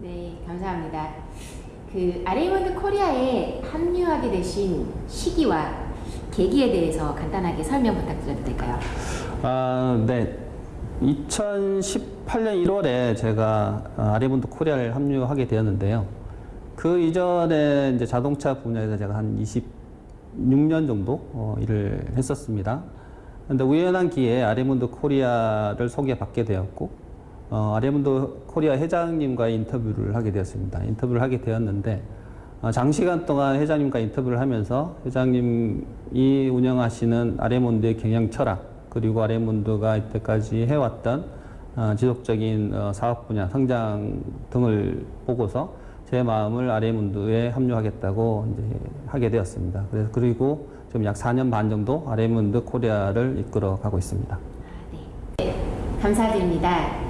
네, 감사합니다. 그 아레이몬드 코리아에 합류하게 되신 시기와 계기에 대해서 간단하게 설명 부탁드려도 될까요? 아, 네. 2018년 1월에 제가 아레이몬드 코리아를 합류하게 되었는데요. 그 이전에 이제 자동차 분야에서 제가 한 26년 정도 어, 일을 했었습니다. 근데 우연한 기회에 아레이몬드 코리아를 소개받게 되었고, 어, 아레이몬드 코리아 회장님과 인터뷰를 하게 되었습니다. 인터뷰를 하게 되었는데, 어, 장시간 동안 회장님과 인터뷰를 하면서 회장님이 운영하시는 아레이몬드의 경영 철학, 그리고 아레이몬드가 이때까지 해왔던 어, 지속적인 어, 사업 분야, 성장 등을 보고서 제 마음을 아레이몬드에 합류하겠다고 이제 하게 되었습니다. 그래서 그리고 지금 약 4년 반 정도 아레이몬드 코리아를 이끌어 가고 있습니다. 네, 감사드립니다.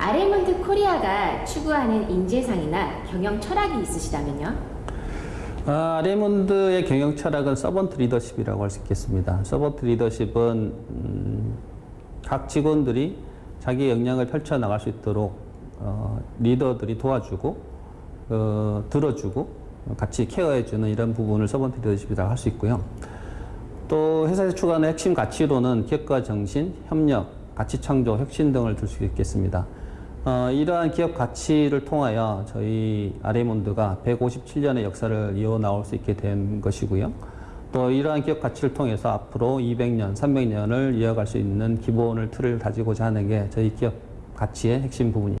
아레이몬드 코리아가 추구하는 인재상이나 경영 철학이 있으시다면요? 아, 아레이몬드의 경영 철학은 servant 리더십이라고 할 수 있겠습니다. servant 리더십은 음, 각 직원들이 자기 역량을 펼쳐 나갈 수 있도록 어, 리더들이 도와주고 어, 들어주고 같이 care해주는 이런 부분을 servant 리더십이라고 할 수 있고요. 또 회사에서 추구하는 핵심 가치로는 기업가 정신, 협력, 가치 창조, 혁신 등을 들수 있겠습니다. 어, 이러한 기업 가치를 통하여 저희 아레몬드가 157년의 역사를 이어 나올 수 있게 된 것이고요. 또 이러한 기업 가치를 통해서 앞으로 200년, 300년을 이어갈 수 있는 기본을 틀을 다지고자 하는 게 저희 기업 가치의 핵심 부분입니다.